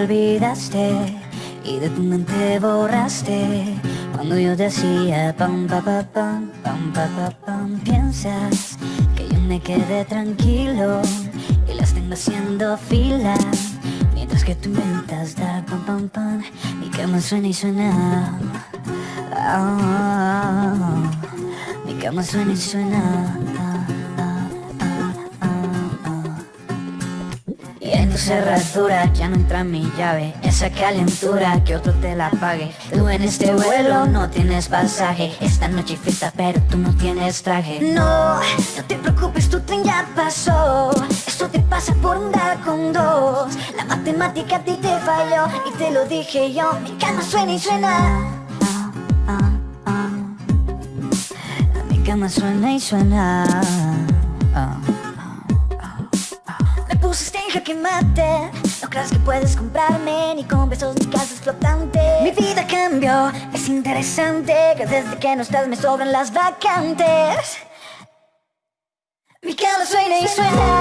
olvidaste y de tu mente borraste Cuando yo decía pam pa pa pam pam pa pa pam. Piensas que yo me quedé tranquilo y las tengo haciendo fila Mientras que tú inventas dar pam pam pam Mi cama suena y suena. Mi cama suena y suena cerradura ya no entra mi llave. Esa calentura que otro te la pague. Tú en este vuelo no tienes pasaje. Esta noche fiesta pero tú no tienes traje. No, no te preocupes, tu tren ya pasó. Esto te pasa por andar con dos. La matemática a ti te falló Y te lo dije yo, mi cama suena y suena. Ah, ah, ah. Mi cama suena y suena No creas que puedes comprarme Ni con besos ni casas flotantes Mi vida cambió Es interesante Que desde que no estás me sobran las vacantes. Mi cama suena y suena